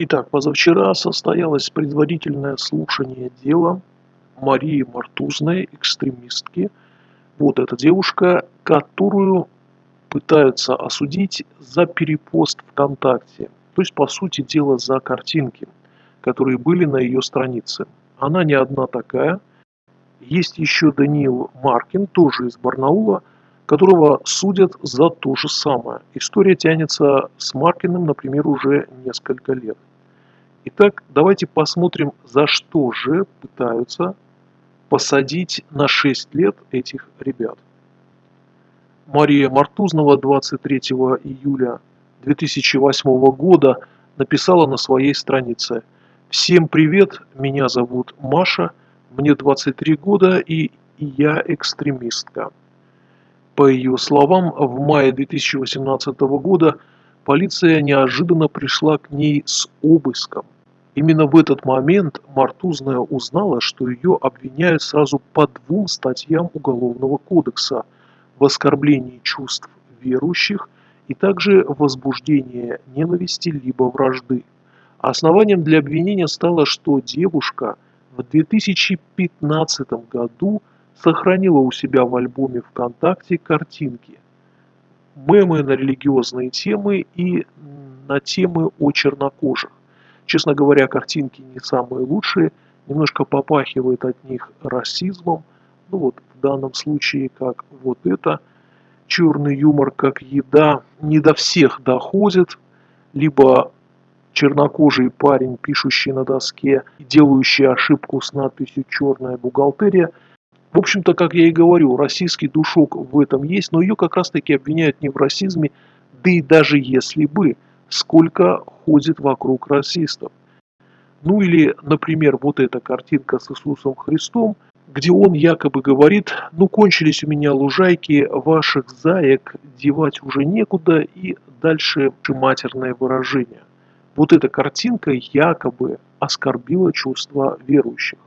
Итак, позавчера состоялось предварительное слушание дела Марии Мартузной, экстремистки. Вот эта девушка, которую пытаются осудить за перепост ВКонтакте. То есть, по сути дела, за картинки, которые были на ее странице. Она не одна такая. Есть еще Даниил Маркин, тоже из Барнаула, которого судят за то же самое. История тянется с Маркиным, например, уже несколько лет. Итак, давайте посмотрим, за что же пытаются посадить на 6 лет этих ребят. Мария Мартузнова 23 июля 2008 года написала на своей странице «Всем привет, меня зовут Маша, мне 23 года и я экстремистка». По ее словам, в мае 2018 года полиция неожиданно пришла к ней с обыском. Именно в этот момент Мартузная узнала, что ее обвиняют сразу по двум статьям Уголовного кодекса в оскорблении чувств верующих и также возбуждение ненависти либо вражды. Основанием для обвинения стало, что девушка в 2015 году сохранила у себя в альбоме ВКонтакте картинки, мемы на религиозные темы и на темы о чернокожих. Честно говоря, картинки не самые лучшие, немножко попахивает от них расизмом. Ну вот в данном случае, как вот это, черный юмор как еда не до всех доходит, либо чернокожий парень, пишущий на доске делающий ошибку с надписью «Черная бухгалтерия». В общем-то, как я и говорю, российский душок в этом есть, но ее как раз-таки обвиняют не в расизме, да и даже если бы – сколько ходит вокруг расистов. Ну или, например, вот эта картинка с Иисусом Христом, где он якобы говорит, ну кончились у меня лужайки, ваших заек девать уже некуда и дальше матерное выражение. Вот эта картинка якобы оскорбила чувства верующих.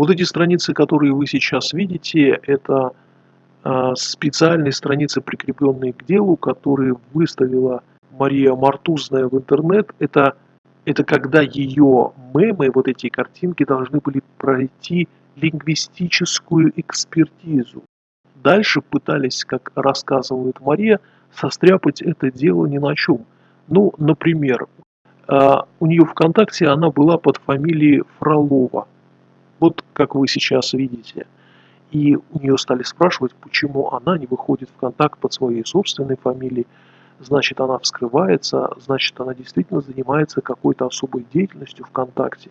Вот эти страницы, которые вы сейчас видите, это а, специальные страницы, прикрепленные к делу, которые выставила Мария Мартузная в интернет, это, это когда ее мемы, вот эти картинки должны были пройти лингвистическую экспертизу. Дальше пытались, как рассказывает Мария, состряпать это дело ни на чем. Ну, например, а, у нее ВКонтакте она была под фамилией Фролова. Вот как вы сейчас видите. И у нее стали спрашивать, почему она не выходит в контакт под своей собственной фамилией значит она вскрывается, значит она действительно занимается какой-то особой деятельностью ВКонтакте.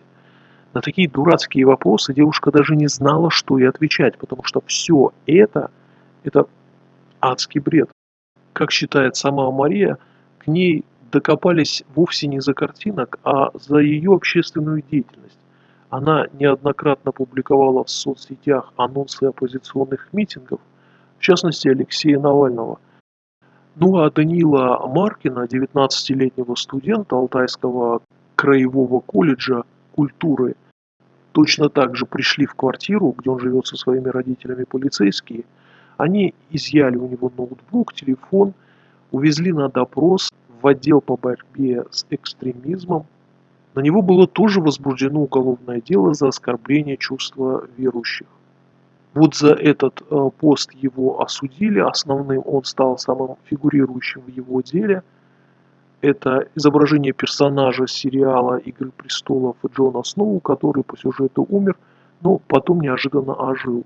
На такие дурацкие вопросы девушка даже не знала, что и отвечать, потому что все это, это адский бред. Как считает сама Мария, к ней докопались вовсе не за картинок, а за ее общественную деятельность. Она неоднократно публиковала в соцсетях анонсы оппозиционных митингов, в частности Алексея Навального – ну а Данила Маркина, 19-летнего студента Алтайского краевого колледжа культуры, точно так же пришли в квартиру, где он живет со своими родителями полицейские. Они изъяли у него ноутбук, телефон, увезли на допрос в отдел по борьбе с экстремизмом. На него было тоже возбуждено уголовное дело за оскорбление чувства верующих. Вот за этот э, пост его осудили, основным он стал самым фигурирующим в его деле. Это изображение персонажа сериала «Игры престолов» Джона Сноу, который по сюжету умер, но потом неожиданно ожил.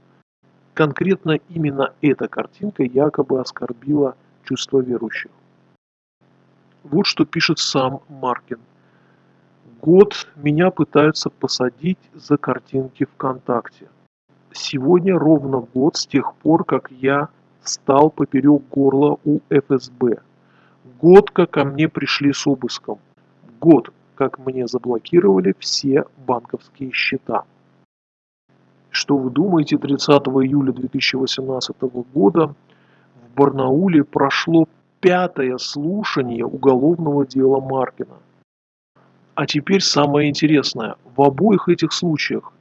Конкретно именно эта картинка якобы оскорбила чувство верующих. Вот что пишет сам Маркин. Год меня пытаются посадить за картинки ВКонтакте. Сегодня ровно год с тех пор, как я стал поперек горла у ФСБ. Год, как ко мне пришли с обыском. Год, как мне заблокировали все банковские счета. Что вы думаете, 30 июля 2018 года в Барнауле прошло пятое слушание уголовного дела Маркина. А теперь самое интересное. В обоих этих случаях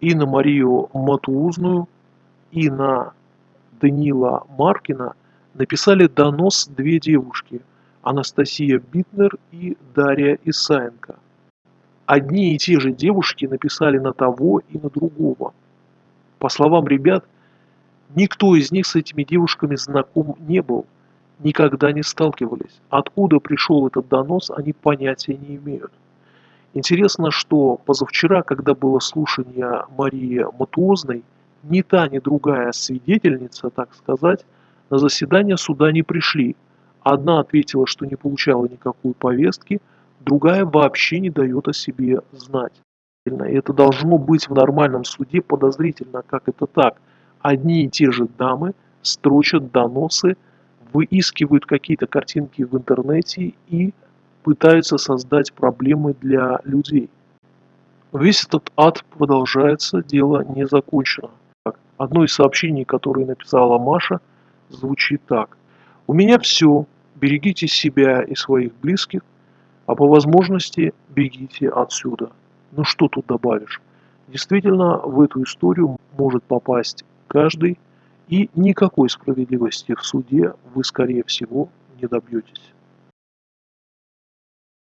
и на Марию Матуузную, и на Данила Маркина написали донос две девушки. Анастасия Битнер и Дарья Исаенко. Одни и те же девушки написали на того и на другого. По словам ребят, никто из них с этими девушками знаком не был, никогда не сталкивались. Откуда пришел этот донос, они понятия не имеют. Интересно, что позавчера, когда было слушание Марии Матуозной, ни та, ни другая свидетельница, так сказать, на заседание суда не пришли. Одна ответила, что не получала никакой повестки, другая вообще не дает о себе знать. И это должно быть в нормальном суде подозрительно, как это так. Одни и те же дамы строчат доносы, выискивают какие-то картинки в интернете и пытаются создать проблемы для людей. Весь этот ад продолжается, дело не закончено. Одно из сообщений, которое написала Маша, звучит так. «У меня все. Берегите себя и своих близких, а по возможности бегите отсюда». Ну что тут добавишь? Действительно, в эту историю может попасть каждый, и никакой справедливости в суде вы, скорее всего, не добьетесь.